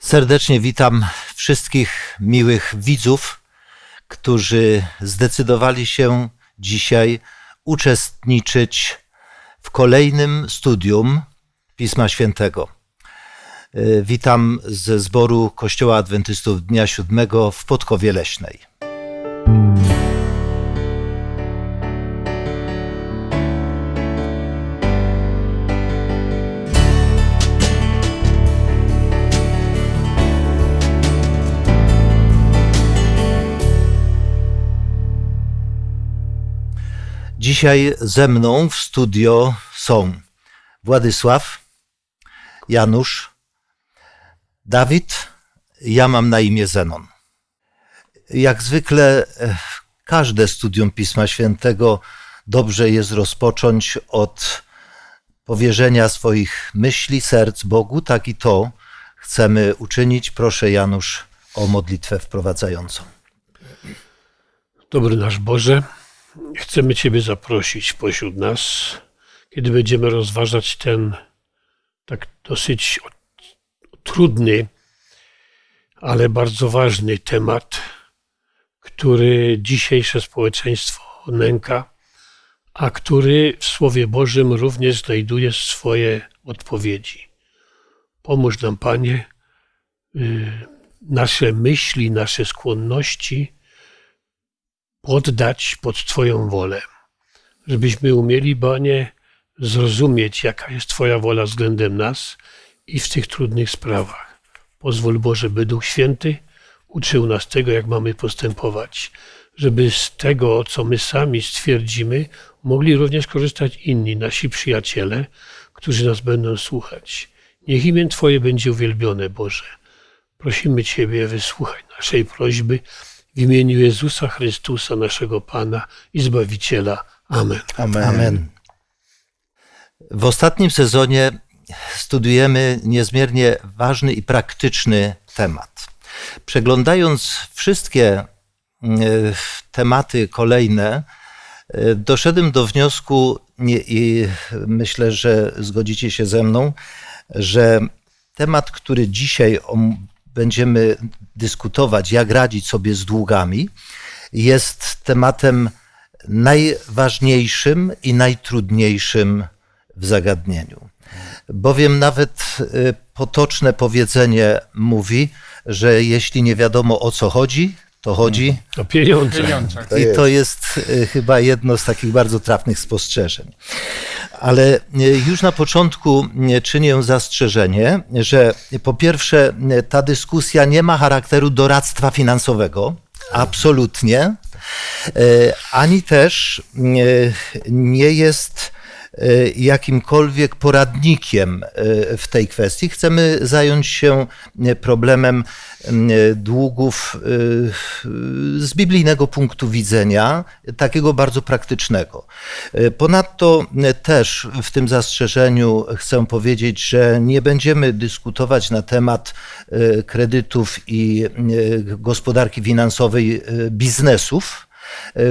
Serdecznie witam wszystkich miłych widzów, którzy zdecydowali się dzisiaj uczestniczyć w kolejnym studium Pisma Świętego. Witam ze zboru Kościoła Adwentystów Dnia Siódmego w Podkowie Leśnej. Dzisiaj ze mną w studio są Władysław, Janusz, Dawid, ja mam na imię Zenon. Jak zwykle e, każde studium Pisma Świętego dobrze jest rozpocząć od powierzenia swoich myśli, serc Bogu, tak i to chcemy uczynić. Proszę Janusz o modlitwę wprowadzającą. Dobry nasz Boże, chcemy Ciebie zaprosić pośród nas, kiedy będziemy rozważać ten tak dosyć trudny, ale bardzo ważny temat, który dzisiejsze społeczeństwo nęka, a który w Słowie Bożym również znajduje swoje odpowiedzi. Pomóż nam, Panie, y, nasze myśli, nasze skłonności poddać pod Twoją wolę, żebyśmy umieli, Panie, zrozumieć, jaka jest Twoja wola względem nas i w tych trudnych sprawach. Pozwól Boże, by Duch Święty uczył nas tego, jak mamy postępować, żeby z tego, co my sami stwierdzimy, mogli również korzystać inni, nasi przyjaciele, którzy nas będą słuchać. Niech imię Twoje będzie uwielbione, Boże. Prosimy Ciebie, wysłuchaj naszej prośby imieniu Jezusa Chrystusa, naszego Pana i Zbawiciela. Amen. Amen. Amen. W ostatnim sezonie studiujemy niezmiernie ważny i praktyczny temat. Przeglądając wszystkie e, tematy kolejne, e, doszedłem do wniosku, i myślę, że zgodzicie się ze mną, że temat, który dzisiaj będziemy dyskutować, jak radzić sobie z długami, jest tematem najważniejszym i najtrudniejszym w zagadnieniu. Bowiem nawet y, potoczne powiedzenie mówi, że jeśli nie wiadomo o co chodzi, to chodzi o pieniądze. I to jest y, chyba jedno z takich bardzo trafnych spostrzeżeń. Ale y, już na początku czynię zastrzeżenie, że po pierwsze ta dyskusja nie ma charakteru doradztwa finansowego, absolutnie, ani też nie jest E, jakimkolwiek poradnikiem e, w tej kwestii. Chcemy zająć się e, problemem długów z biblijnego punktu widzenia, takiego bardzo praktycznego. Ponadto też w tym zastrzeżeniu chcę powiedzieć, że nie będziemy dyskutować na temat kredytów i gospodarki finansowej biznesów E,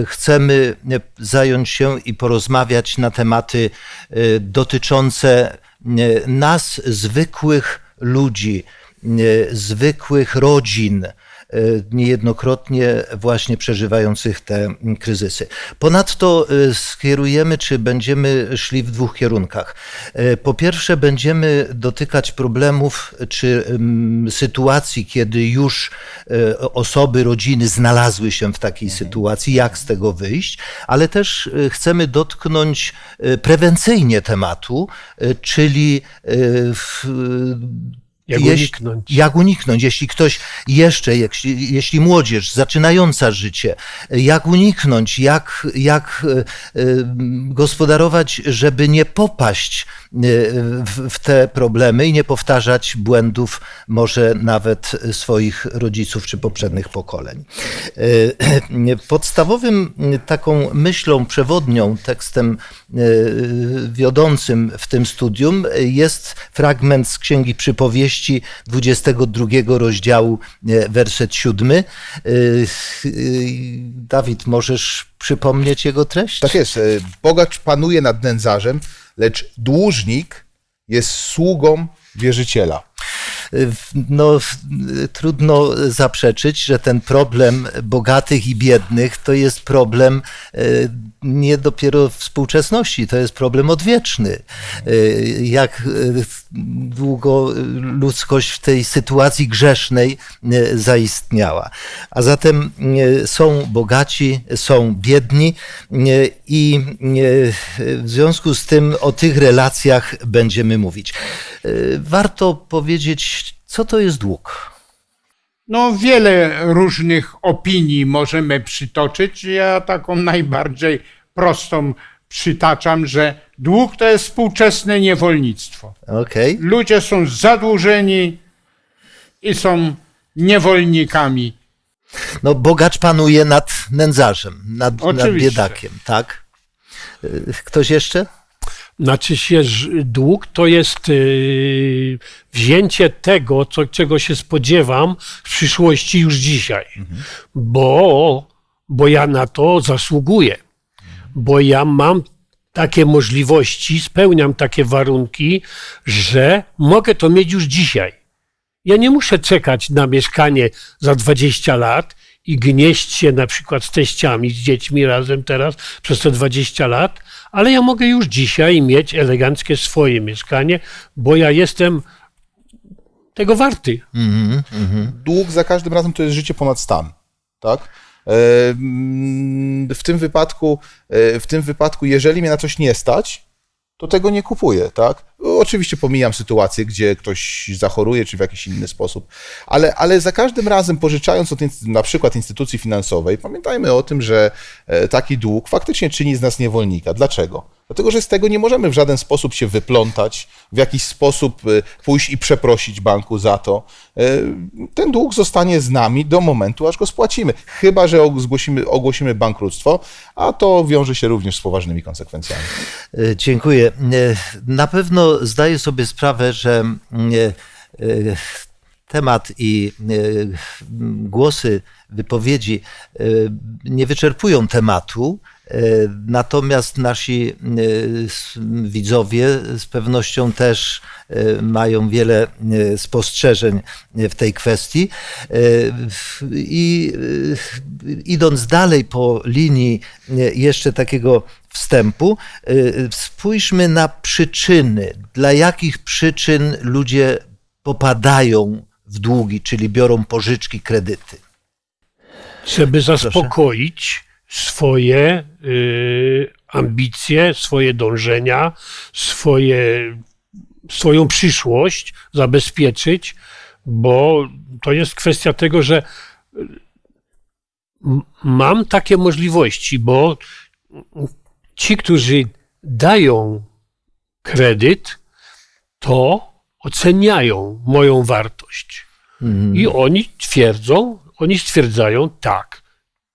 chcemy e, zająć się i porozmawiać na tematy e, dotyczące nas, zwykłych ludzi, zwykłych rodzin, E, niejednokrotnie właśnie przeżywających te kryzysy. Ponadto e, skierujemy, czy będziemy szli w dwóch kierunkach. E, po pierwsze, będziemy dotykać problemów czy sytuacji, kiedy już osoby, rodziny znalazły się w takiej sytuacji, jak z tego wyjść, ale też chcemy dotknąć prewencyjnie tematu, czyli w jak uniknąć? Jak uniknąć, jeśli ktoś jeszcze, jeśli, jeśli młodzież zaczynająca życie, jak uniknąć, jak, jak e, e, gospodarować, żeby nie popaść e, w, w te problemy i nie powtarzać błędów może nawet swoich rodziców czy poprzednich pokoleń. Podstawowym taką myślą przewodnią, tekstem wiodącym w tym studium jest fragment z Księgi Przypowieści, powieści 22 rozdziału, e, werset 7. E, e, Dawid, możesz przypomnieć jego treść? Tak jest. Bogacz panuje nad nędzarzem, lecz dłużnik jest sługą wierzyciela. No, trudno zaprzeczyć, że ten problem bogatych i biednych to jest problem e, nie dopiero współczesności, to jest problem odwieczny. E, Jak e, długo ludzkość w tej sytuacji grzesznej zaistniała. A zatem są bogaci, są biedni i w związku z tym o tych relacjach będziemy mówić. Warto powiedzieć, co to jest dług. No, wiele różnych opinii możemy przytoczyć. Ja taką najbardziej prostą przytaczam, że dług to jest współczesne niewolnictwo. Okej. Ludzie są zadłużeni i są niewolnikami. No, bogacz panuje nad nędzarzem, nad, nad biedakiem, tak? E, Ktoś jeszcze? Znaczy się, dług to jest yy, wzięcie tego, co, czego się spodziewam w przyszłości już dzisiaj. Bo, bo ja na to zasługuję. Bo ja mam takie możliwości, spełniam takie warunki, że mogę to mieć już dzisiaj. Ja nie muszę czekać na mieszkanie za 20 lat i gnieść się na przykład z teściami, z dziećmi razem teraz przez te 20 lat, ale ja mogę już dzisiaj mieć eleganckie swoje mieszkanie, bo ja jestem tego warty. Dług za każdym razem to jest życie ponad stan, tak? E, mm, W tym wypadku, e, w tym wypadku, jeżeli mnie na coś nie stać, to tego nie kupuję, tak? Oczywiście pomijam sytuację, gdzie ktoś zachoruje, czy w jakiś inny sposób, ale, ale za każdym razem pożyczając od na przykład instytucji finansowej, pamiętajmy o tym, że e, taki dług faktycznie czyni z nas niewolnika. Dlaczego? Dlatego, że z tego nie możemy w żaden sposób się wyplątać, w jakiś sposób e, pójść i przeprosić banku za to. E, Ten dług zostanie z nami do momentu, aż go spłacimy. Chyba, że ogłosimy, ogłosimy bankructwo, a to wiąże się również z poważnymi konsekwencjami. E, Dziękuję. Na pewno zdaję sobie sprawę, że temat i głosy, wypowiedzi nie wyczerpują tematu. E, Natomiast nasi e, widzowie z pewnością też e, mają wiele spostrzeżeń w tej kwestii. I idąc dalej po linii jeszcze takiego wstępu, spójrzmy na przyczyny. Dla jakich przyczyn ludzie popadają w długi, czyli biorą pożyczki, kredyty? żeby zaspokoić swoje y, ambicje, swoje dążenia, swoje, swoją przyszłość zabezpieczyć, bo to jest kwestia tego, że y, mam takie możliwości, bo ci, którzy dają kredyt, to oceniają moją wartość. I oni twierdzą, oni stwierdzają, tak,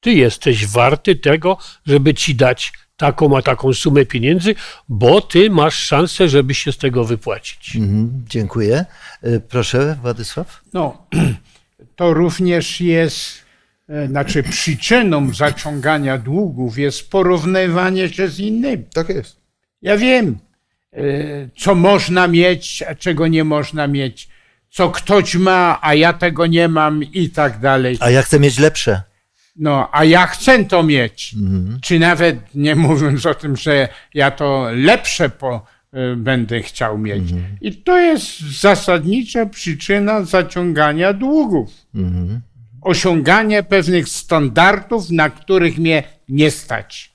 ty jesteś warty tego, żeby ci dać taką a taką sumę pieniędzy, bo ty masz szansę, żeby się z tego wypłacić. Mhm, Dziękuję. E, Proszę, Władysław. No, to również jest, e, znaczy przyczyną zaciągania długów jest porównywanie się z innymi. Tak jest. Ja wiem, e, co można mieć, a czego nie można mieć, co ktoś ma, a ja tego nie mam i tak dalej. A ja chcę mieć lepsze. No, a ja chcę to mieć. Czy nawet nie mówiąc o tym, że ja to lepsze po, y, będę chciał mieć. I to jest zasadnicza przyczyna zaciągania długów. Osiąganie pewnych standardów, na których mnie nie stać.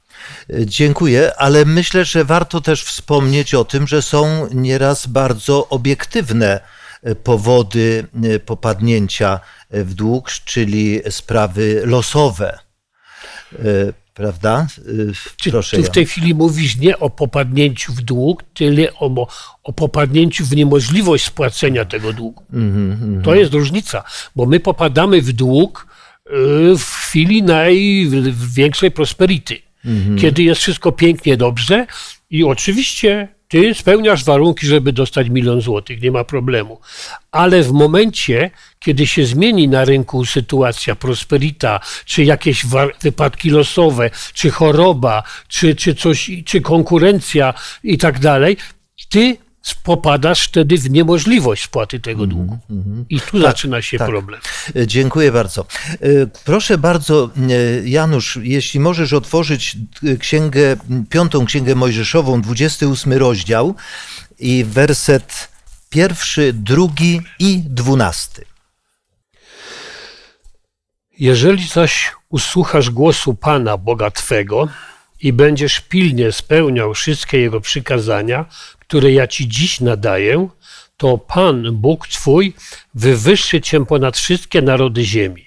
E, Dziękuję, ale myślę, że warto też wspomnieć o tym, że są nieraz bardzo obiektywne powody e, popadnięcia e, w dług, czyli sprawy losowe. E, Prawda? E, Czy Proszę. tu w tej chwili mówisz nie o popadnięciu w dług, tyle o, o popadnięciu w niemożliwość spłacenia tego długu. To jest różnica, bo my popadamy w dług w chwili największej prosperity, kiedy jest wszystko pięknie, dobrze i oczywiście ty spełniasz warunki, żeby dostać milion złotych, nie ma problemu. Ale w momencie, kiedy się zmieni na rynku sytuacja, prosperita, czy jakieś wypadki losowe, czy choroba, czy, czy coś, czy konkurencja i tak dalej, ty popadasz wtedy w niemożliwość spłaty tego długu. I tu zaczyna się tak. problem. E, Dziękuję bardzo. E, Proszę bardzo, e, Janusz, jeśli możesz otworzyć księgę, piątą księgę Mojżeszową, 28 rozdział i werset pierwszy, drugi i dwunasty. Jeżeli zaś usłuchasz głosu Pana, Boga Twego, i będziesz pilnie spełniał wszystkie Jego przykazania, które ja Ci dziś nadaję, to Pan, Bóg Twój, wywyższy Cię ponad wszystkie narody ziemi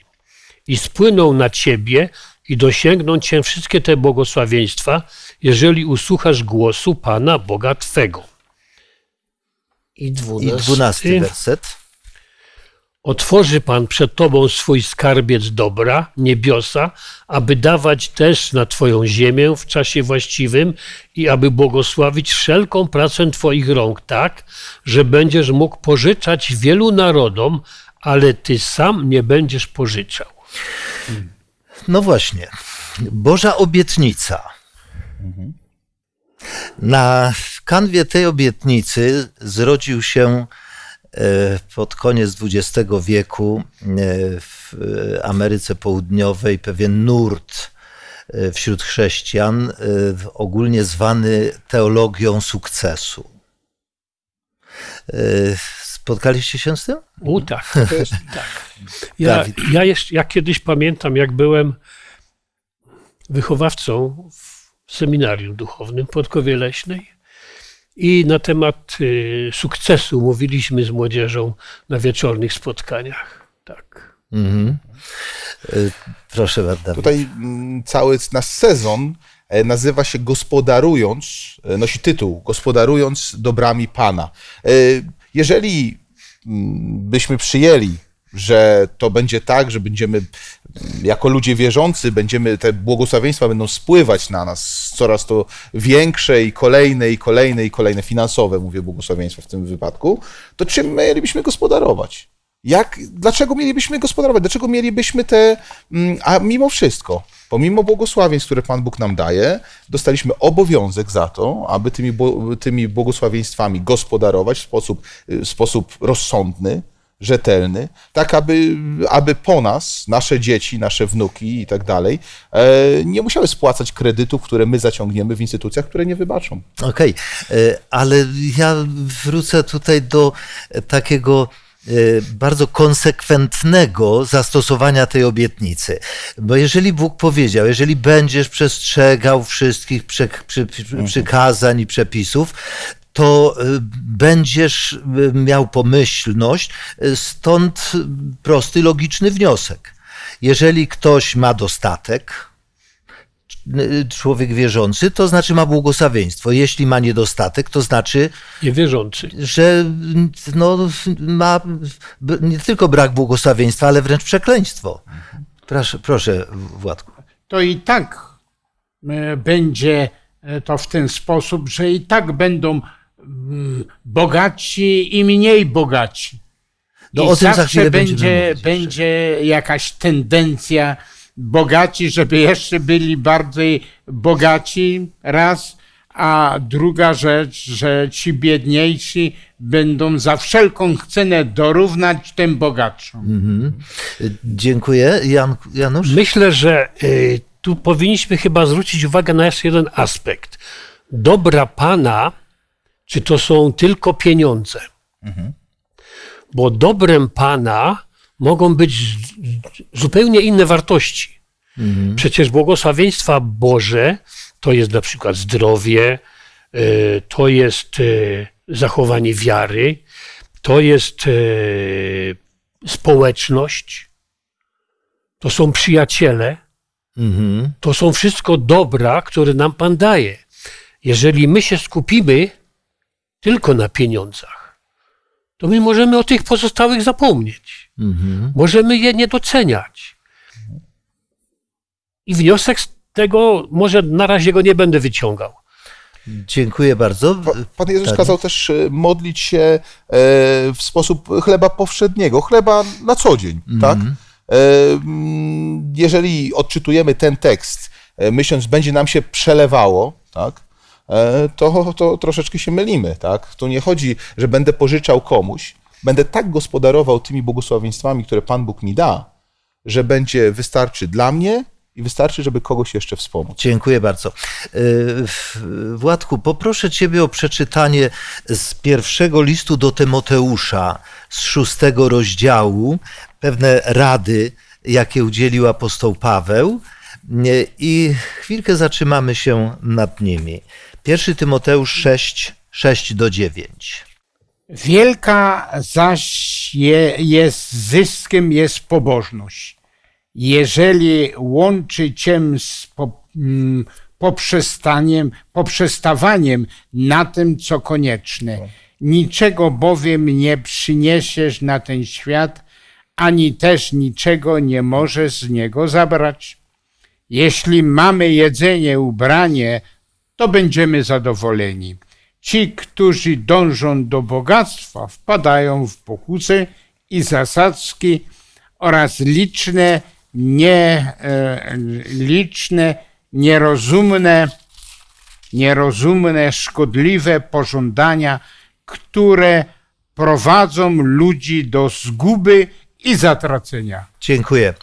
i spłyną na Ciebie i dosięgną Cię wszystkie te błogosławieństwa, jeżeli usłuchasz głosu Pana, Boga Twego. I I dwunasty, dwunasty werset. Otworzy Pan przed Tobą swój skarbiec dobra, niebiosa, aby dawać też na Twoją ziemię w czasie właściwym i aby błogosławić wszelką pracę Twoich rąk tak, że będziesz mógł pożyczać wielu narodom, ale Ty sam nie będziesz pożyczał. No właśnie, Boża obietnica. Na kanwie tej obietnicy zrodził się pod koniec XX wieku e, w Ameryce Południowej pewien nurt e, wśród chrześcijan, e, ogólnie zwany teologią sukcesu. E, Spotkaliście się z tym? U tak. tak. Ja, ja, jeszcze, ja kiedyś pamiętam, jak byłem wychowawcą w seminarium duchownym Podkowie Leśnej i na temat y, sukcesu mówiliśmy z młodzieżą na wieczornych spotkaniach. Tak. Mhm. E, Proszę bardzo. Tutaj mm, cały nasz sezon e, nazywa się Gospodarując, e, nosi tytuł Gospodarując dobrami Pana. E, Jeżeli mm, byśmy przyjęli, że to będzie tak, że będziemy jako ludzie wierzący, będziemy te błogosławieństwa będą spływać na nas coraz to większe i kolejne, i kolejne, i kolejne finansowe, mówię błogosławieństwa w tym wypadku, to czym mielibyśmy gospodarować? Jak, dlaczego mielibyśmy gospodarować? Dlaczego mielibyśmy te. mm, A mimo wszystko, pomimo błogosławieństw, które Pan Bóg nam daje, dostaliśmy obowiązek za to, aby tymi, tymi błogosławieństwami gospodarować w sposób, w sposób rozsądny, rzetelny, tak aby, aby po nas, nasze dzieci, nasze wnuki i tak dalej, e, nie musiały spłacać kredytów, które my zaciągniemy w instytucjach, które nie wybaczą. Okej, e, ale ja wrócę tutaj do takiego e, bardzo konsekwentnego zastosowania tej obietnicy. Bo jeżeli Bóg powiedział, jeżeli będziesz przestrzegał wszystkich przy, przy, przy, przykazań i przepisów, to e, będziesz e, miał pomyślność, e, stąd prosty, logiczny wniosek. Jeżeli ktoś ma dostatek, człowiek wierzący, to znaczy ma błogosławieństwo. Jeśli ma niedostatek, to znaczy, Niewierzący. że no, ma nie tylko brak błogosławieństwa, ale wręcz przekleństwo. Proszę, proszę Władku. to i tak będzie to w ten sposób, że i tak będą bogaci i mniej bogaci. No, I o tym za zawsze będzie, będzie jakaś tendencja bogaci, żeby jeszcze byli bardziej bogaci, raz, a druga rzecz, że ci biedniejsi będą za wszelką cenę dorównać tym bogatszym. Dziękuję. Jan, Janusz? Myślę, że y, tu powinniśmy chyba zwrócić uwagę na jeszcze jeden aspekt. Dobra Pana, czy to są tylko pieniądze? Bo dobrem Pana mogą być zupełnie inne wartości. Przecież błogosławieństwa Boże to jest na przykład zdrowie, y, to jest y, zachowanie wiary, to jest y, społeczność, to są przyjaciele, Mhm. to są wszystko dobra, które nam Pan daje. Jeżeli my się skupimy tylko na pieniądzach, to my możemy o tych pozostałych zapomnieć. Mhm. Możemy je nie doceniać. I wniosek z tego, może na razie go nie będę wyciągał. Dziękuję bardzo. Pa- Pan Jezus Tak. kazał też e, modlić się e, w sposób chleba powszedniego, chleba na co dzień, tak? E, Jeżeli odczytujemy ten tekst, myśląc, będzie nam się przelewało, tak? E, to, to troszeczkę się mylimy. Tak? Tu nie chodzi, że będę pożyczał komuś, będę tak gospodarował tymi błogosławieństwami, które Pan Bóg mi da, że będzie wystarczy dla mnie i wystarczy, żeby kogoś jeszcze wspomóc. Dziękuję bardzo. Y, Władku, poproszę Ciebie o przeczytanie z pierwszego listu do Tymoteusza, z szóstego rozdziału, pewne rady, jakie udzielił apostoł Paweł y, i chwilkę zatrzymamy się nad nimi. Pierwszy Tymoteusz 6, 6 do 9. Wielka zaś je, jest zyskiem jest pobożność. Jeżeli łączy cię z po, mm, poprzestaniem, poprzestawaniem na tym, co konieczne. Niczego bowiem nie przyniesiesz na ten świat, ani też niczego nie możesz z niego zabrać. Jeśli mamy jedzenie, ubranie, to będziemy zadowoleni. Ci, którzy dążą do bogactwa, wpadają w pokusy i zasadzki oraz liczne, nie, e, liczne, nierozumne, nierozumne, szkodliwe pożądania, które prowadzą ludzi do zguby i zatracenia. Dziękuję.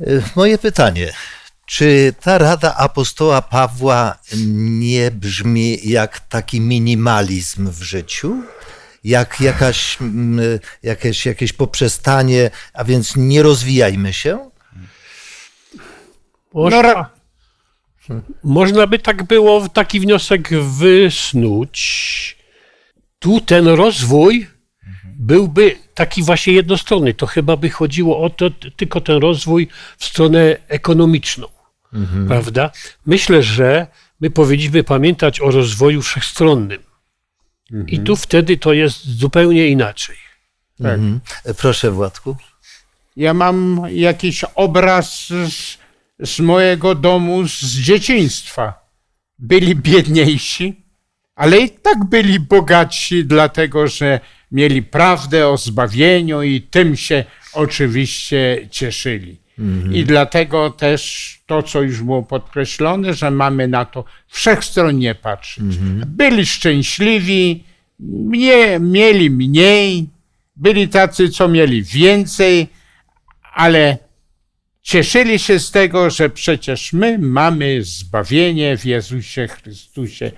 Y, Moje pytanie. Czy ta rada apostoła Pawła nie brzmi jak taki minimalizm w życiu? Jak jakaś, mm, jakieś, jakieś poprzestanie, a więc nie rozwijajmy się? Można, No, można by tak było, taki wniosek wysnuć. Tu ten rozwój byłby taki właśnie jednostronny. To chyba by chodziło o to, tylko ten rozwój w stronę ekonomiczną. Prawda? Myślę, że my powinniśmy pamiętać o rozwoju wszechstronnym. I tu wtedy to jest zupełnie inaczej. Tak. Mhm. Proszę, Władku. Ja mam jakiś obraz z, z mojego domu z dzieciństwa. Byli biedniejsi, ale i tak byli bogatsi, dlatego że mieli prawdę o zbawieniu i tym się oczywiście cieszyli. I dlatego też to, co już było podkreślone, że mamy na to wszechstronnie patrzeć. Byli szczęśliwi, mieli mniej, byli tacy, co mieli więcej, ale cieszyli się z tego, że przecież my mamy zbawienie w Jezusie Chrystusie,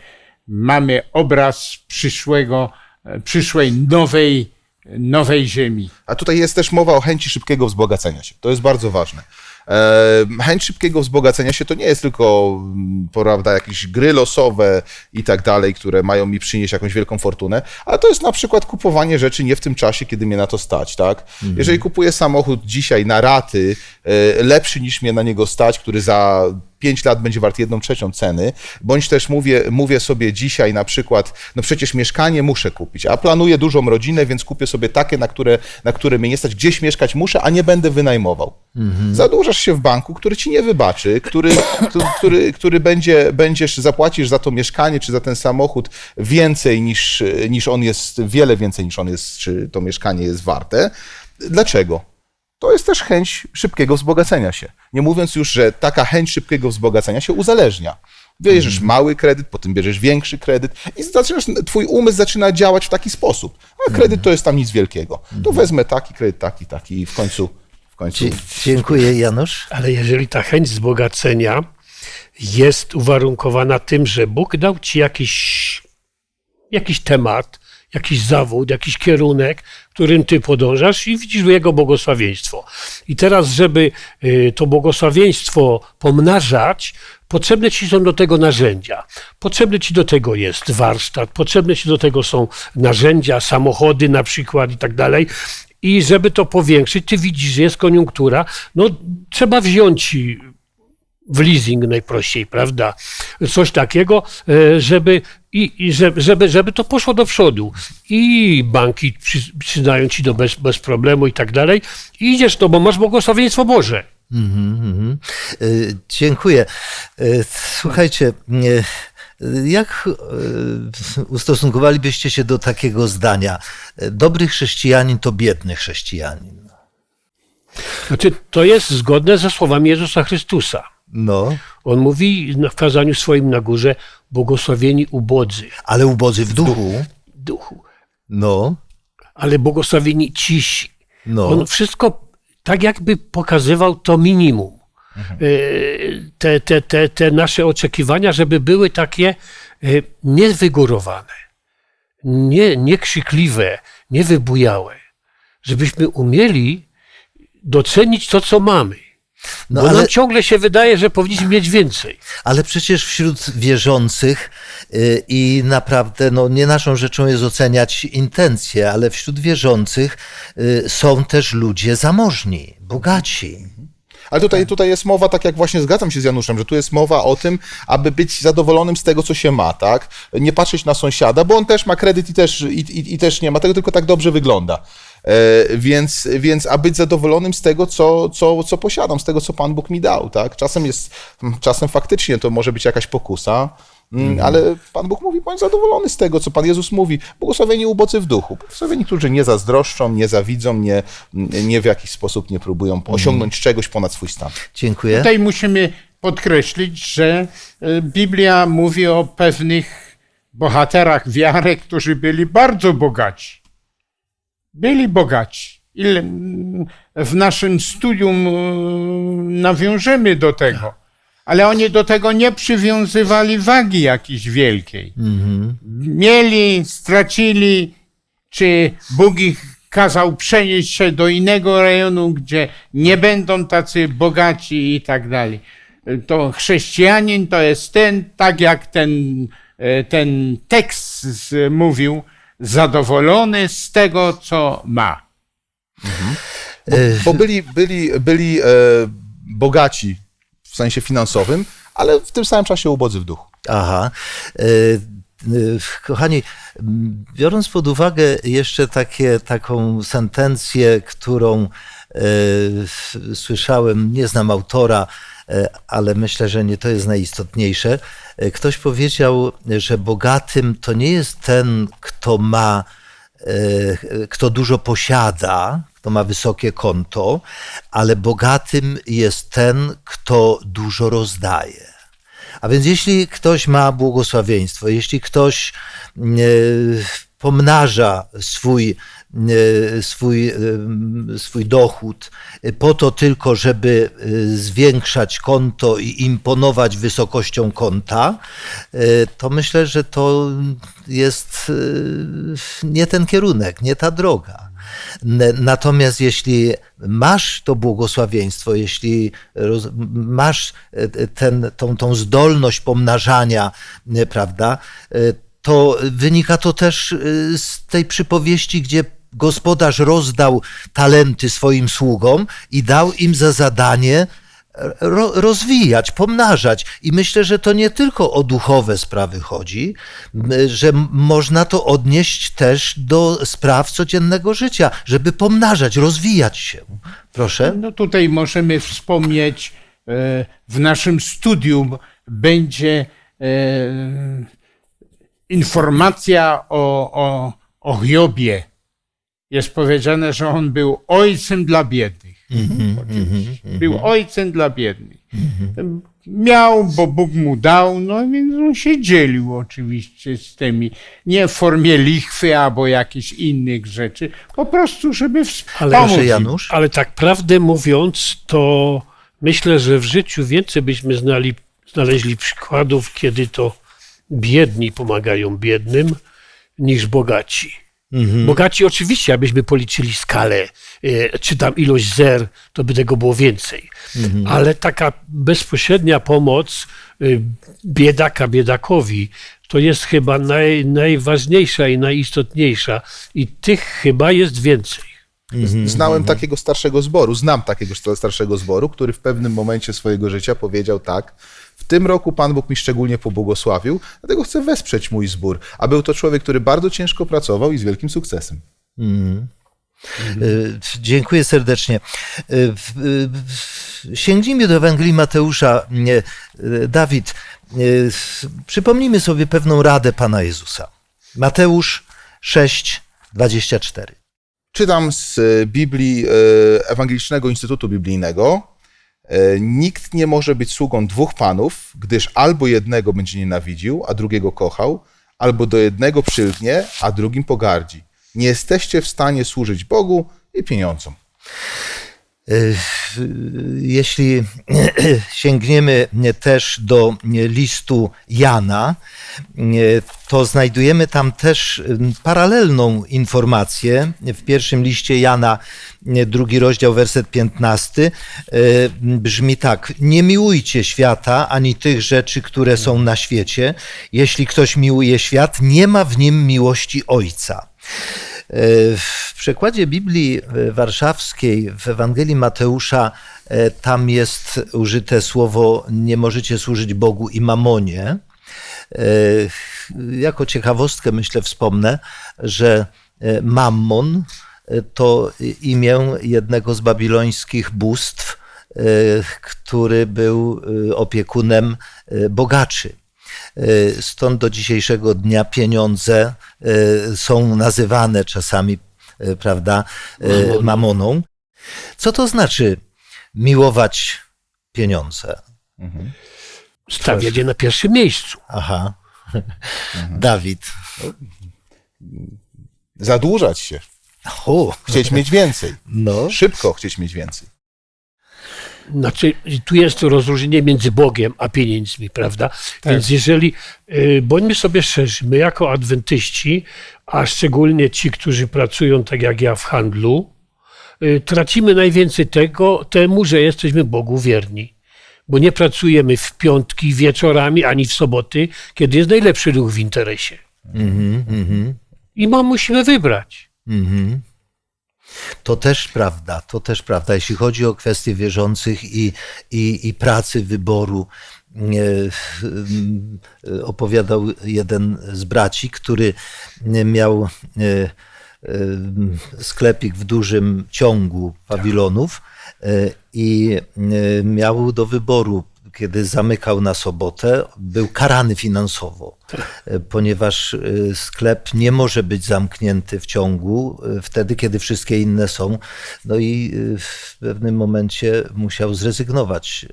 mamy obraz przyszłego, e, przyszłej nowej, nowej ziemi. A tutaj jest też mowa o chęci szybkiego wzbogacenia się. To jest bardzo ważne. E, Chęć szybkiego wzbogacenia się to nie jest tylko, mm, prawda, jakieś gry losowe i tak dalej, które mają mi przynieść jakąś wielką fortunę, ale to jest na przykład kupowanie rzeczy nie w tym czasie, kiedy mnie na to stać, tak? Jeżeli kupuję samochód dzisiaj na raty, e, lepszy niż mnie na niego stać, który za 5 lat będzie wart jedną trzecią ceny, bądź też mówię, mówię sobie dzisiaj na przykład, no przecież mieszkanie muszę kupić, a planuję dużą rodzinę, więc kupię sobie takie, na które, na które mnie nie stać, gdzieś mieszkać muszę, a nie będę wynajmował. Zadłużasz się w banku, który ci nie wybaczy, który, który, który, który będzie, będziesz, zapłacisz za to mieszkanie czy za ten samochód więcej niż, niż on jest, wiele więcej niż on jest, czy to mieszkanie jest warte. Dlaczego? To jest też chęć szybkiego wzbogacenia się. Nie mówiąc już, że taka chęć szybkiego wzbogacenia się uzależnia. Bierzesz mały kredyt, potem bierzesz większy kredyt i zaczynasz, twój umysł zaczyna działać w taki sposób. A kredyt to jest tam nic wielkiego. To wezmę taki kredyt, taki, taki i w końcu, w końcu Dzie- Dziękuję, Janusz. Ale jeżeli ta chęć wzbogacenia jest uwarunkowana tym, że Bóg dał ci jakiś, jakiś temat, jakiś zawód, jakiś kierunek, którym ty podążasz i widzisz jego błogosławieństwo. I teraz, żeby y, to błogosławieństwo pomnażać, potrzebne ci są do tego narzędzia. Potrzebny ci do tego jest warsztat, potrzebne ci do tego są narzędzia, samochody na przykład i tak dalej. I żeby to powiększyć, ty widzisz, jest koniunktura, no trzeba wziąć w leasing najprościej, prawda? Coś takiego, e, żeby, i, i żeby, żeby, to poszło do przodu. I banki przy, przyznają ci to bez, bez problemu i tak dalej. I idziesz to, bo masz błogosławieństwo Boże. Mhm. Y, Dziękuję. Y, Słuchajcie, y, jak ustosunkowalibyście się do takiego zdania? Dobry chrześcijanin to biedny chrześcijanin. Znaczy, to jest zgodne ze słowami Jezusa Chrystusa. No, On mówi w kazaniu swoim na górze, błogosławieni ubodzy ale ubodzy w duchu. duchu, No, ale błogosławieni cisi. no. On wszystko tak jakby pokazywał to minimum. Mhm. E, Te, te, te, te nasze oczekiwania, żeby były takie e, niewygórowane, nie, niekrzykliwe, niewybujałe. Żebyśmy umieli docenić to, co mamy. No, Bo ale- nam ciągle się wydaje, że powinniśmy mieć więcej. Ale przecież wśród wierzących y, i naprawdę no, nie naszą rzeczą jest oceniać intencje, ale wśród wierzących y, są też ludzie zamożni, bogaci. Ale tutaj, tutaj jest mowa, tak jak właśnie zgadzam się z Januszem, że tu jest mowa o tym, aby być zadowolonym z tego, co się ma, tak? Nie patrzeć na sąsiada, bo on też ma kredyt i też, i, i, i też nie ma tego, tylko tak dobrze wygląda. E, więc, więc a być zadowolonym z tego, co, co, co posiadam, z tego, co Pan Bóg mi dał, tak? Czasem jest, czasem faktycznie to może być jakaś pokusa, mm, ale Pan Bóg mówi, bądź zadowolony z tego, co Pan Jezus mówi. Błogosławieni ubocy w duchu. Błogosławieni, którzy nie zazdroszczą, nie zawidzą, nie, nie w jakiś sposób nie próbują osiągnąć czegoś ponad swój stan. Dziękuję. Tutaj musimy podkreślić, że e, Biblia mówi o pewnych bohaterach wiary, którzy byli bardzo bogaci. Byli bogaci. Ile w naszym studium e, nawiążemy do tego, ale oni do tego nie przywiązywali wagi jakiejś wielkiej. Mieli, stracili, czy Bóg ich kazał przenieść się do innego rejonu, gdzie nie będą tacy bogaci i tak dalej. To chrześcijanin to jest ten, tak jak ten, e, ten tekst mówił, zadowolony z tego, co ma. Bo, bo byli, byli, byli e, bogaci w sensie finansowym, ale w tym samym czasie ubodzy w duchu. Aha. E, e, Kochani, biorąc pod uwagę jeszcze takie, taką sentencję, którą słyszałem, nie znam autora, ale myślę, że nie to jest najistotniejsze. E, Ktoś powiedział, że bogatym to nie jest ten, kto ma, e, kto dużo posiada, kto ma wysokie konto, ale bogatym jest ten, kto dużo rozdaje. A więc jeśli ktoś ma błogosławieństwo, jeśli ktoś e, pomnaża swój, e, swój, e, swój dochód po to tylko, żeby e, zwiększać konto i imponować wysokością konta, e, to myślę, że to jest e, nie ten kierunek, nie ta droga. Natomiast jeśli masz to błogosławieństwo, jeśli masz e, ten, tą, tą zdolność pomnażania, e, prawda, e, to wynika to też e, z tej przypowieści, gdzie gospodarz rozdał talenty swoim sługom i dał im za zadanie ro, rozwijać, pomnażać. I myślę, że to nie tylko o duchowe sprawy chodzi, że można to odnieść też do spraw codziennego życia, żeby pomnażać, rozwijać się. Proszę. No tutaj możemy wspomnieć, e, w naszym studium będzie e, informacja o, o, o Hiobie. Jest powiedziane, że on był ojcem dla biednych. Oczywiście. Był ojcem dla biednych. Miał, bo Bóg mu dał, no więc on się dzielił oczywiście z tymi, nie w formie lichwy albo jakichś innych rzeczy, po prostu, żeby wspomóc. Im. Janusz. Ale tak prawdę mówiąc, to myślę, że w życiu więcej byśmy znali, znaleźli przykładów, kiedy to biedni pomagają biednym, niż bogaci. Bogaci oczywiście, abyśmy policzyli skalę, e, czy tam ilość zer, to by tego było więcej. Ale taka bezpośrednia pomoc e, biedaka biedakowi, to jest chyba naj, najważniejsza i najistotniejsza. I tych chyba jest więcej. Znałem takiego starszego zboru, znam takiego sta- starszego zboru, który w pewnym momencie swojego życia powiedział tak, tym roku Pan Bóg mi szczególnie pobłogosławił, dlatego chcę wesprzeć mój zbór. A był to człowiek, który bardzo ciężko pracował i z wielkim sukcesem. Y, Dziękuję serdecznie. Y, y, Sięgnijmy do Ewangelii Mateusza. Dawid, przypomnijmy sobie pewną radę Pana Jezusa. Mateusz 6, 24. Czytam z Biblii Ewangelicznego Instytutu Biblijnego. E, Nikt nie może być sługą dwóch panów, gdyż albo jednego będzie nienawidził, a drugiego kochał, albo do jednego przylgnie, a drugim pogardzi. Nie jesteście w stanie służyć Bogu i pieniądzom. Y, Jeśli sięgniemy też do listu Jana, y, to znajdujemy tam też y, paralelną informację. W pierwszym liście Jana, drugi rozdział, werset 15, y, brzmi tak: Nie miłujcie świata ani tych rzeczy, które są na świecie. Jeśli ktoś miłuje świat, nie ma w nim miłości Ojca. W przekładzie Biblii Warszawskiej w Ewangelii Mateusza e, tam jest użyte słowo nie możecie służyć Bogu i mamonie. E, Jako ciekawostkę myślę wspomnę, że e, Mammon e, to imię jednego z babilońskich bóstw, e, który był e, opiekunem e, bogaczy. E, Stąd do dzisiejszego dnia pieniądze e, są nazywane czasami, e, prawda, mamoną. Co to znaczy miłować pieniądze? Stawiać je na pierwszym miejscu. Aha. Dawid. Zadłużać się, O, chcieć mieć więcej, no. szybko chcieć mieć więcej. Znaczy, tu jest to rozróżnienie między Bogiem a pieniędzmi, prawda? Więc jeżeli, y, bądźmy sobie szczerzy, my jako adwentyści, a szczególnie ci, którzy pracują tak jak ja w handlu, y, tracimy najwięcej tego, temu, że jesteśmy Bogu wierni. Bo nie pracujemy w piątki wieczorami, ani w soboty, kiedy jest najlepszy ruch w interesie. Mhm, mhm, I ma, musimy wybrać. mhm. To też prawda, to też prawda. Jeśli chodzi o kwestie wierzących i, i, i pracy wyboru, e, e, opowiadał jeden z braci, który miał e, sklepik w dużym ciągu pawilonów i miał do wyboru, kiedy zamykał na sobotę, był karany finansowo, ponieważ e, sklep nie może być zamknięty w ciągu e, wtedy, kiedy wszystkie inne są. No i e, w pewnym momencie musiał zrezygnować.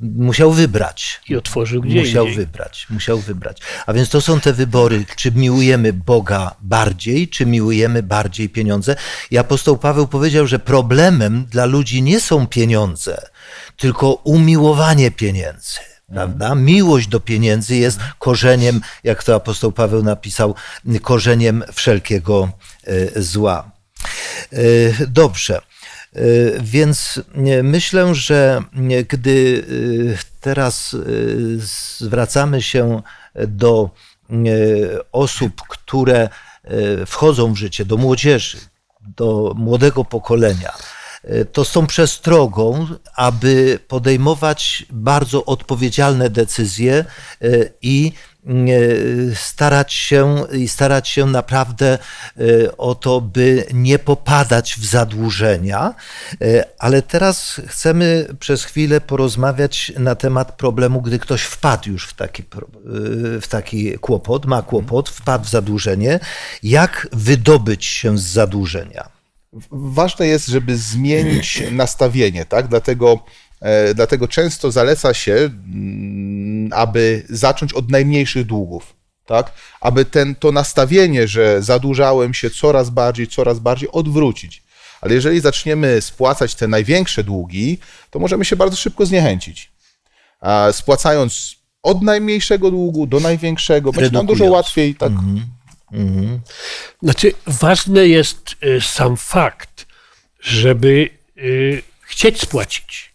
Musiał wybrać. I otworzył gdzie Musiał indziej. wybrać, musiał wybrać. A więc to są te wybory, czy miłujemy Boga bardziej, czy miłujemy bardziej pieniądze. I apostoł Paweł powiedział, że problemem dla ludzi nie są pieniądze, tylko umiłowanie pieniędzy. Prawda? Miłość do pieniędzy jest korzeniem, jak to apostoł Paweł napisał, korzeniem wszelkiego e, zła. E, Dobrze. E, Więc myślę, że gdy teraz zwracamy się do osób, które wchodzą w życie, do młodzieży, do młodego pokolenia, to z tą przestrogą, aby podejmować bardzo odpowiedzialne decyzje e, i e, starać się i starać się naprawdę e, o to, by nie popadać w zadłużenia. E, Ale teraz chcemy przez chwilę porozmawiać na temat problemu, gdy ktoś wpadł już w taki, e, w taki kłopot, ma kłopot, wpadł w zadłużenie. Jak wydobyć się z zadłużenia? Ważne jest, żeby zmienić nastawienie, tak? Dlatego, e, dlatego często zaleca się, mm, aby zacząć od najmniejszych długów, tak? Aby ten, to nastawienie, że zadłużałem się coraz bardziej, coraz bardziej odwrócić. Ale jeżeli zaczniemy spłacać te największe długi, to możemy się bardzo szybko zniechęcić. A spłacając od najmniejszego długu do największego, będzie nam dużo łatwiej tak Znaczy, ważny jest y, sam fakt, żeby y, chcieć spłacić.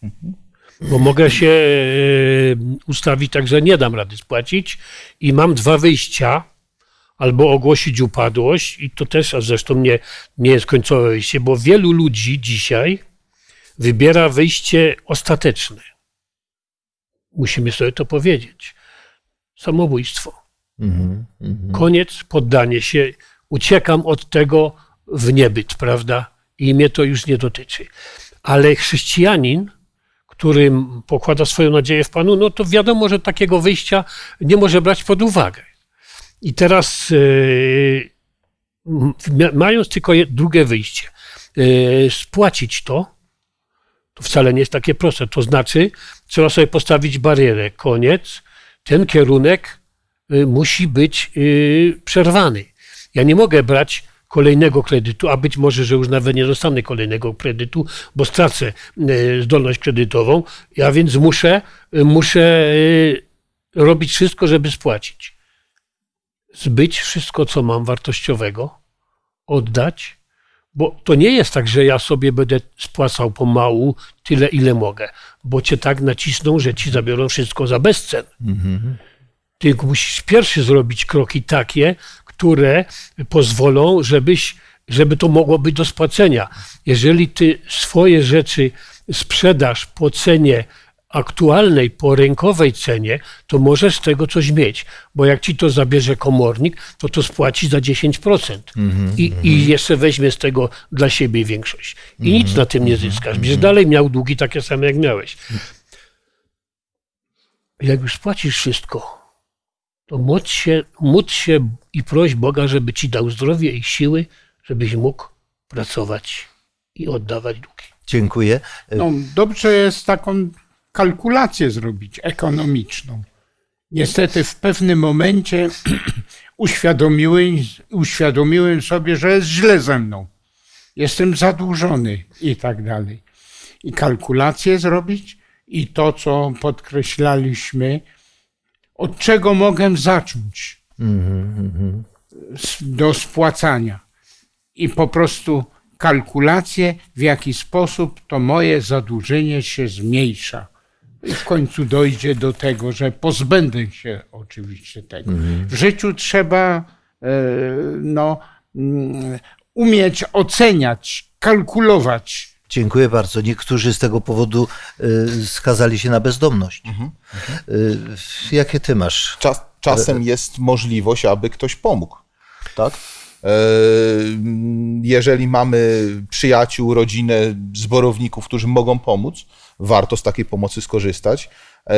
Bo mogę się y, ustawić tak, że nie dam rady spłacić i mam dwa wyjścia. Albo ogłosić upadłość, i to też, a zresztą nie, nie jest końcowe wyjście, bo wielu ludzi dzisiaj wybiera wyjście ostateczne. Musimy sobie to powiedzieć. Samobójstwo. Koniec, poddanie się, uciekam od tego w niebyt, prawda? I mnie to już nie dotyczy. Ale chrześcijanin, który pokłada swoją nadzieję w Panu, no to wiadomo, że takiego wyjścia nie może brać pod uwagę. I teraz, m- mając tylko drugie wyjście, yy, spłacić to, To wcale nie jest takie proste. To znaczy, trzeba sobie postawić barierę. Koniec. Ten kierunek musi być y, przerwany. Ja nie mogę brać kolejnego kredytu, a być może, że już nawet nie dostanę kolejnego kredytu, bo stracę y, zdolność kredytową. Ja więc muszę, y, muszę y, robić wszystko, żeby spłacić. Zbyć wszystko, co mam wartościowego, oddać, bo to nie jest tak, że ja sobie będę spłacał pomału tyle, ile mogę, bo cię tak nacisną, że ci zabiorą wszystko za bezcen. Ty musisz pierwszy zrobić kroki takie, które pozwolą, żebyś, żeby to mogło być do spłacenia. Jeżeli ty swoje rzeczy sprzedasz po cenie aktualnej, po rynkowej cenie, to możesz z tego coś mieć, bo jak ci to zabierze komornik, to to spłaci za 10% I, i jeszcze weźmie z tego dla siebie większość. I nic na tym nie zyskasz. Będziesz dalej miał długi takie same, jak miałeś. Jak już spłacisz wszystko, to módl się, módl się i proś Boga, żeby ci dał zdrowie i siły, żebyś mógł pracować i oddawać długi. Dziękuję. No, dobrze jest taką kalkulację zrobić ekonomiczną. Niestety w pewnym momencie uświadomiłem, uświadomiłem sobie, że jest źle ze mną. Jestem zadłużony i tak dalej. I kalkulację zrobić i to, co podkreślaliśmy, od czego mogę zacząć s- do spłacania. I po prostu kalkulację, w jaki sposób to moje zadłużenie się zmniejsza. I w końcu dojdzie do tego, że pozbędę się oczywiście tego. W życiu trzeba e, no, mm, umieć oceniać, kalkulować. Dziękuję bardzo. Niektórzy z tego powodu y, skazali się na bezdomność. Y, Jakie ty masz? Czas, czasem jest możliwość, aby ktoś pomógł. Tak? E, Jeżeli mamy przyjaciół, rodzinę, zborowników, którzy mogą pomóc, warto z takiej pomocy skorzystać. E,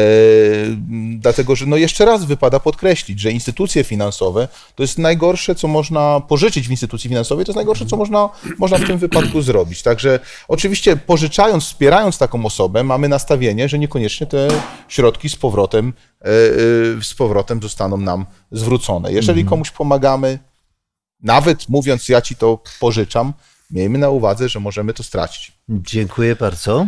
Dlatego, że no jeszcze raz wypada podkreślić, że instytucje finansowe to jest najgorsze, co można pożyczyć w instytucji finansowej, to jest najgorsze, co można, można w tym wypadku zrobić. Także oczywiście pożyczając, wspierając taką osobę, mamy nastawienie, że niekoniecznie te środki z powrotem, e, e, z powrotem zostaną nam zwrócone. Jeżeli komuś pomagamy, nawet mówiąc, ja ci to pożyczam, miejmy na uwadze, że możemy to stracić. Dziękuję bardzo.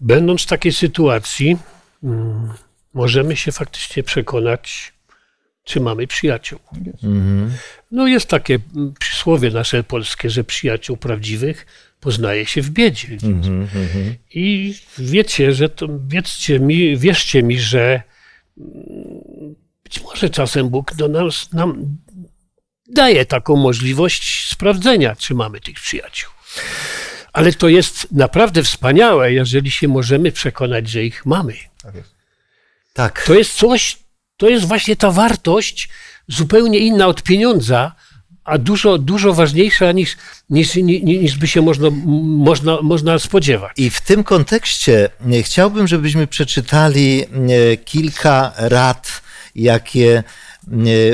Będąc w takiej sytuacji, mm, możemy się faktycznie przekonać, czy mamy przyjaciół. No jest takie mm, przysłowie nasze polskie, że przyjaciół prawdziwych poznaje się w biedzie. I wiecie, że to, wiedzcie mi, wierzcie mi, że mm, być może czasem Bóg do nas, nam daje taką możliwość sprawdzenia, czy mamy tych przyjaciół. Ale to jest naprawdę wspaniałe, jeżeli się możemy przekonać, że ich mamy. Tak jest. Tak. To jest coś, to jest właśnie ta wartość zupełnie inna od pieniądza, a dużo, dużo ważniejsza niż, niż, niż, niż by się można, można, można spodziewać. I w tym kontekście e, chciałbym, żebyśmy przeczytali e, kilka rad, jakie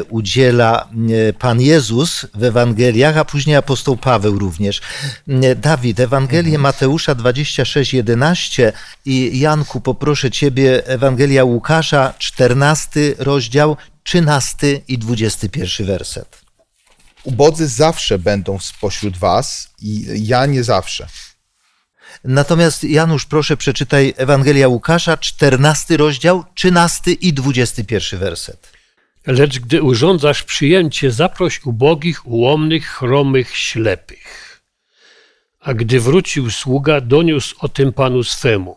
udziela e, Pan Jezus w Ewangeliach, a później apostoł Paweł również. E, Dawid, Ewangelię Mateusza 26, 11 i Janku, poproszę Ciebie, Ewangelia Łukasza, 14 rozdział, 13 i 21 werset. Ubodzy zawsze będą spośród was i ja nie zawsze. Natomiast Janusz, proszę przeczytaj Ewangelia Łukasza, 14 rozdział, 13 i 21 werset. Lecz gdy urządzasz przyjęcie, zaproś ubogich, ułomnych, chromych, ślepych. A gdy wrócił sługa, doniósł o tym panu swemu.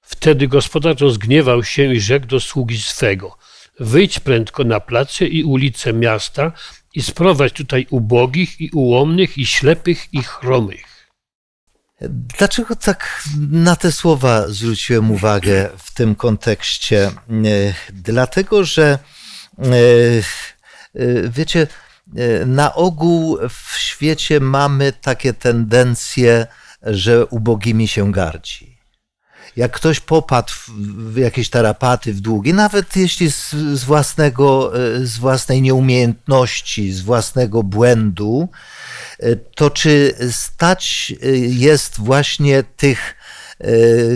Wtedy gospodarz rozgniewał się i rzekł do sługi swego: Wyjdź prędko na place i ulice miasta i sprowadź tutaj ubogich i ułomnych i ślepych i chromych. Dlaczego tak na te słowa zwróciłem uwagę w tym kontekście? Dlatego, że wiecie, e, na ogół w świecie mamy takie tendencje, że ubogimi się gardzi. Jak ktoś popadł w, jakieś tarapaty, w długi, nawet jeśli z, z, własnego, e, z własnej nieumiejętności, z własnego błędu, e, to czy stać e, jest właśnie tych, e,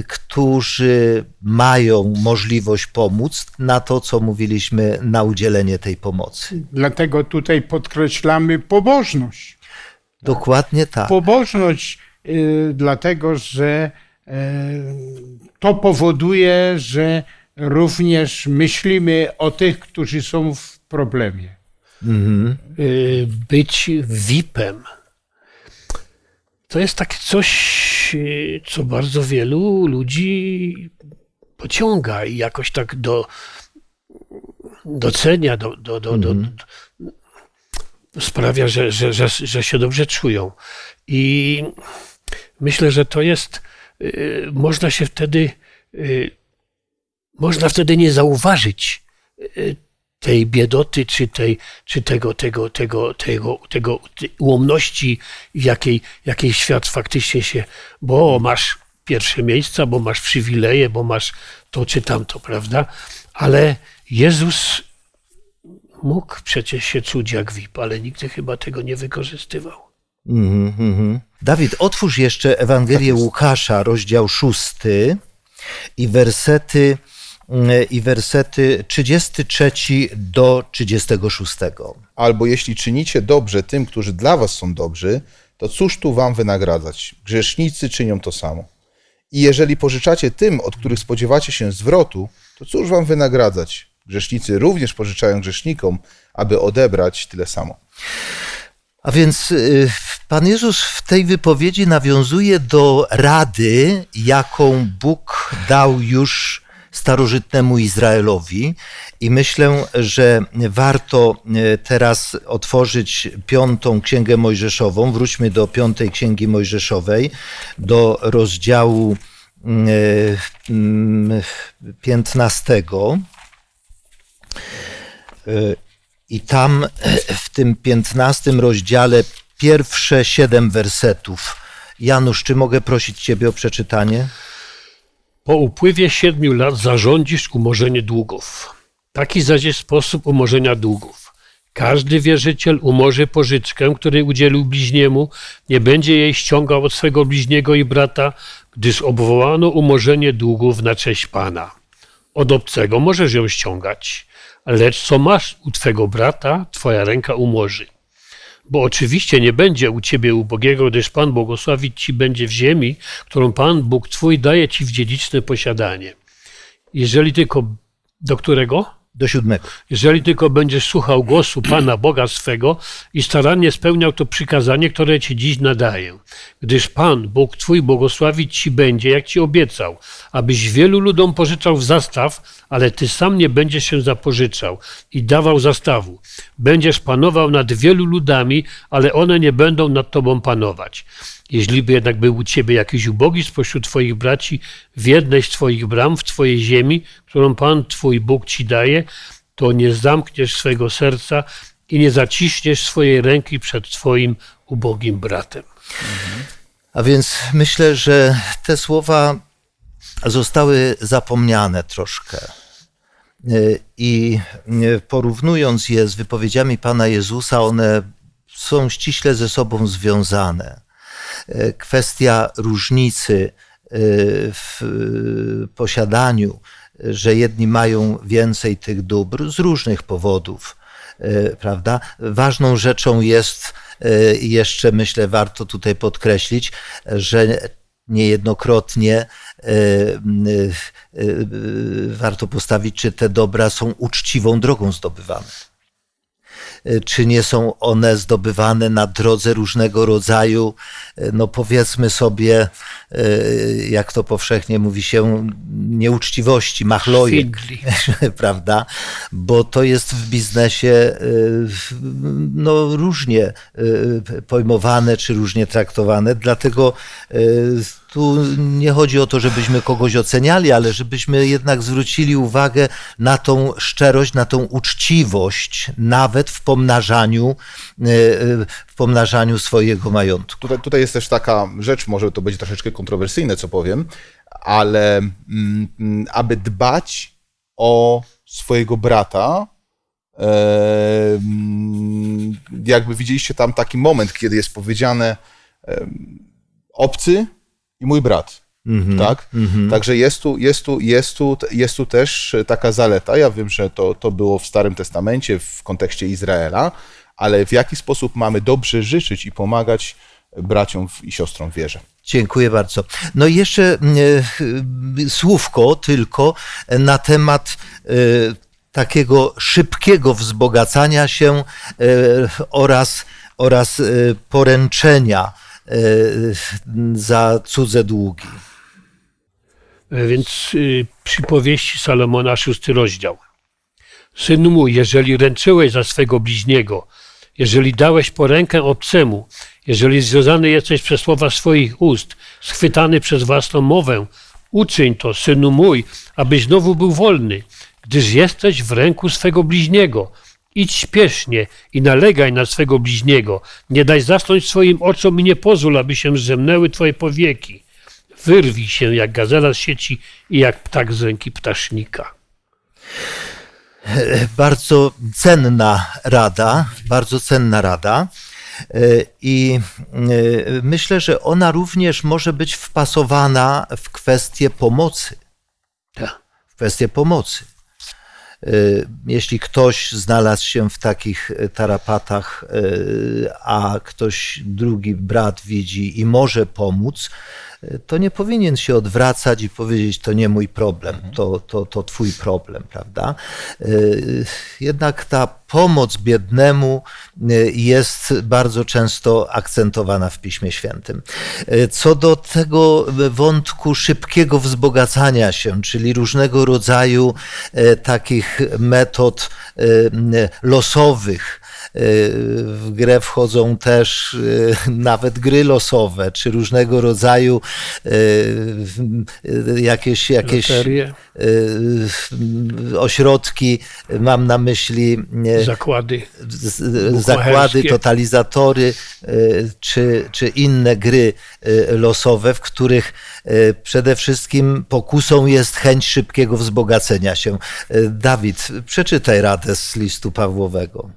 którzy mają możliwość pomóc na to, co mówiliśmy, na udzielenie tej pomocy? Dlatego tutaj podkreślamy pobożność. Dokładnie tak. Pobożność, y, dlatego że y, to powoduje, że również myślimy o tych, którzy są w problemie. y, być VIP-em. To jest takie coś, y, co bardzo wielu ludzi pociąga i jakoś tak do, docenia, do, do, do, do, do, sprawia, że, że, że, że się dobrze czują. I myślę, że to jest, y, można się wtedy, y, można wtedy nie zauważyć tej biedoty, czy, tej, czy tego, tego, tego, tego, tego ułomności, jakiej, jakiej świat faktycznie się, bo masz pierwsze miejsca, bo masz przywileje, bo masz to czy tamto, prawda? Ale Jezus mógł przecież się czuć jak VIP, ale nigdy chyba tego nie wykorzystywał. Mhm, mhm. Dawid, otwórz jeszcze Ewangelię Łukasza, rozdział 6 i wersety, mm, i wersety 33 do 36. Albo jeśli czynicie dobrze tym, którzy dla was są dobrzy, to cóż tu wam wynagradzać? Grzesznicy czynią to samo. I jeżeli pożyczacie tym, od których spodziewacie się zwrotu, to cóż wam wynagradzać? Grzesznicy również pożyczają grzesznikom, aby odebrać tyle samo. A więc y, Pan Jezus w tej wypowiedzi nawiązuje do rady, jaką Bóg dał już starożytnemu Izraelowi. I myślę, że warto y, teraz otworzyć piątą księgę Mojżeszową. Wróćmy do piątej księgi Mojżeszowej, do rozdziału y, mm, piętnastego. Y, I tam w tym piętnastym rozdziale pierwsze siedem wersetów. Janusz, czy mogę prosić Ciebie o przeczytanie? Po upływie siedmiu lat zarządzisz umorzenie długów. Taki zaś jest sposób umorzenia długów. Każdy wierzyciel umorzy pożyczkę, której udzielił bliźniemu, nie będzie jej ściągał od swego bliźniego i brata, gdyż obwołano umorzenie długów na cześć Pana. Od obcego możesz ją ściągać, lecz co masz u twego brata, twoja ręka umorzy. Bo oczywiście nie będzie u ciebie ubogiego, gdyż Pan błogosławić ci będzie w ziemi, którą Pan Bóg twój daje ci w dziedziczne posiadanie. Jeżeli tylko do którego? Do siódmego. Jeżeli tylko będziesz słuchał głosu Pana Boga swego i starannie spełniał to przykazanie, które ci dziś nadaję. Gdyż Pan, Bóg Twój, błogosławić Ci będzie, jak Ci obiecał, abyś wielu ludom pożyczał w zastaw, ale Ty sam nie będziesz się zapożyczał i dawał zastawu. Będziesz panował nad wielu ludami, ale one nie będą nad Tobą panować. Jeśli by jednak był u ciebie jakiś ubogi spośród twoich braci w jednej z twoich bram, w twojej ziemi, którą Pan twój Bóg ci daje, to nie zamkniesz swego serca i nie zaciśniesz swojej ręki przed twoim ubogim bratem. A więc myślę, że te słowa zostały zapomniane troszkę. Y, I porównując je z wypowiedziami Pana Jezusa, one są ściśle ze sobą związane. Y, Kwestia różnicy y, w y, posiadaniu, że jedni mają więcej tych dóbr z różnych powodów, prawda? Ważną rzeczą jest, jeszcze myślę, warto tutaj podkreślić, że niejednokrotnie warto postawić, czy te dobra są uczciwą drogą zdobywane. Y, Czy nie są one zdobywane na drodze różnego rodzaju, y, no powiedzmy sobie, y, jak to powszechnie mówi się, nieuczciwości, machlojek prawda? Bo to jest w biznesie no, różnie pojmowane czy różnie traktowane, dlatego tu nie chodzi o to, żebyśmy kogoś oceniali, ale żebyśmy jednak zwrócili uwagę na tą szczerość, na tą uczciwość, nawet w pomnażaniu, e, w pomnażaniu swojego majątku. Tutaj, tutaj jest też taka rzecz, może to będzie troszeczkę kontrowersyjne, co powiem, ale mm, aby dbać o swojego brata, e, mm, jakby widzieliście tam taki moment, kiedy jest powiedziane obcy i mój brat. Tak? Także jest tu, jest, tu, jest, tu, jest tu też taka zaleta. Ja wiem, że to, to było w Starym Testamencie w kontekście Izraela, ale w jaki sposób mamy dobrze życzyć i pomagać braciom i siostrom w wierze. Dziękuję bardzo. No i jeszcze e, słówko tylko na temat e, takiego szybkiego wzbogacania się e, oraz, oraz e, poręczenia e, za cudze długi. E, Więc y, przypowieści Salomona, szósty rozdział. Synu mój, jeżeli ręczyłeś za swego bliźniego, jeżeli dałeś porękę obcemu, jeżeli związany jesteś przez słowa swoich ust, schwytany przez własną mowę, uczyń to, synu mój, abyś znowu był wolny, gdyż jesteś w ręku swego bliźniego. Idź śpiesznie i nalegaj na swego bliźniego. Nie daj zasnąć swoim oczom i nie pozwól, aby się zemnęły twoje powieki. Wyrwij się jak gazela z sieci i jak ptak z ręki ptasznika. bardzo cenna rada, bardzo cenna rada. E, I e, myślę, że ona również może być wpasowana w kwestię pomocy. Tak. W kwestię pomocy. E, Jeśli ktoś znalazł się w takich tarapatach, e, a ktoś drugi brat widzi i może pomóc, to nie powinien się odwracać i powiedzieć, to nie mój problem, to, to, to twój problem, prawda? Jednak ta pomoc biednemu e, jest bardzo często akcentowana w Piśmie Świętym. E, Co do tego wątku szybkiego wzbogacania się, czyli różnego rodzaju e, takich metod losowych, w grę wchodzą też e, nawet gry losowe, czy różnego rodzaju e, jakieś, jakieś Loterie, ośrodki, mam na myśli zakłady. zakłady, totalizatory czy, czy inne gry losowe, w których przede wszystkim pokusą jest chęć szybkiego wzbogacenia się. Dawid, przeczytaj radę z listu Pawłowego.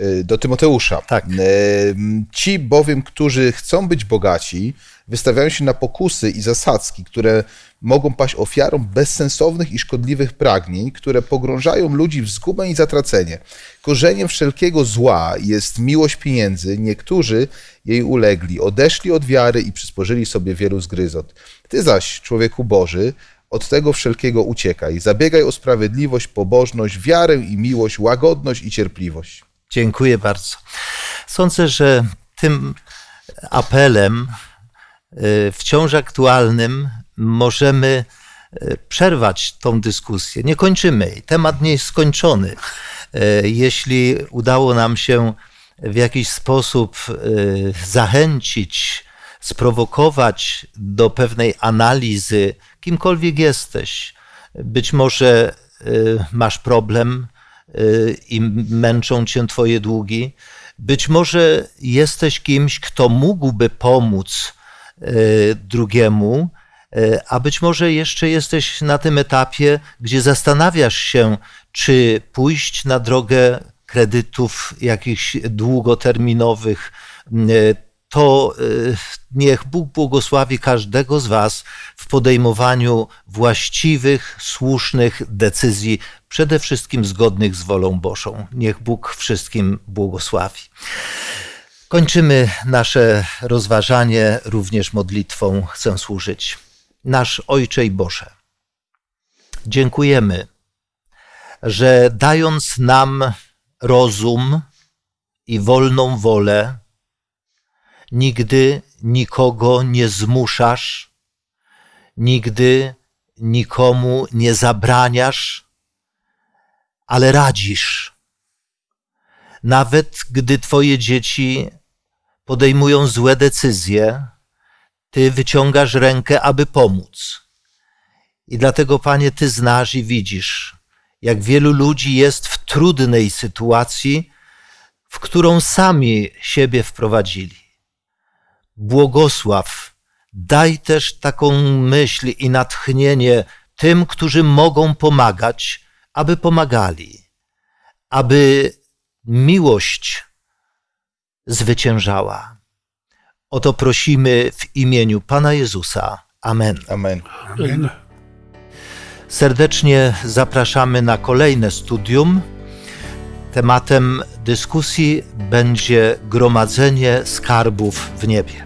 Y, do Tymoteusza. Tak. Y, Ci bowiem, którzy chcą być bogaci, wystawiają się na pokusy i zasadzki, które mogą paść ofiarą bezsensownych i szkodliwych pragnień, które pogrążają ludzi w zgubę i zatracenie. Korzeniem wszelkiego zła jest miłość pieniędzy. Niektórzy jej ulegli, odeszli od wiary i przysporzyli sobie wielu zgryzot. Ty zaś, człowieku Boży, od tego wszelkiego uciekaj. Zabiegaj o sprawiedliwość, pobożność, wiarę i miłość, łagodność i cierpliwość. Dziękuję bardzo. Sądzę, że tym apelem y, wciąż aktualnym możemy y, przerwać tą dyskusję. Nie kończymy jej. Temat nie jest skończony. Y, Jeśli udało nam się w jakiś sposób zachęcić, sprowokować do pewnej analizy, kimkolwiek jesteś, być może masz problem, i męczą cię twoje długi. Być może jesteś kimś, kto mógłby pomóc y, drugiemu, y, a być może jeszcze jesteś na tym etapie, gdzie zastanawiasz się, czy pójść na drogę kredytów jakichś długoterminowych. To y, niech Bóg błogosławi każdego z Was w podejmowaniu właściwych, słusznych decyzji, przede wszystkim zgodnych z wolą Bożą. Niech Bóg wszystkim błogosławi. Kończymy nasze rozważanie również modlitwą. Chcę służyć. Nasz Ojcze i Boże, dziękujemy, że dając nam rozum i wolną wolę, nigdy nikogo nie zmuszasz, nigdy nikomu nie zabraniasz, ale radzisz. Nawet gdy Twoje dzieci podejmują złe decyzje, Ty wyciągasz rękę, aby pomóc. I dlatego, Panie, Ty znasz i widzisz, jak wielu ludzi jest w trudnej sytuacji, w którą sami siebie wprowadzili. Błogosław, daj też taką myśl i natchnienie tym, którzy mogą pomagać, aby pomagali, aby miłość zwyciężała. O to prosimy w imieniu Pana Jezusa. Amen. Amen. Amen. Serdecznie zapraszamy na kolejne studium. Tematem dyskusji będzie gromadzenie skarbów w niebie.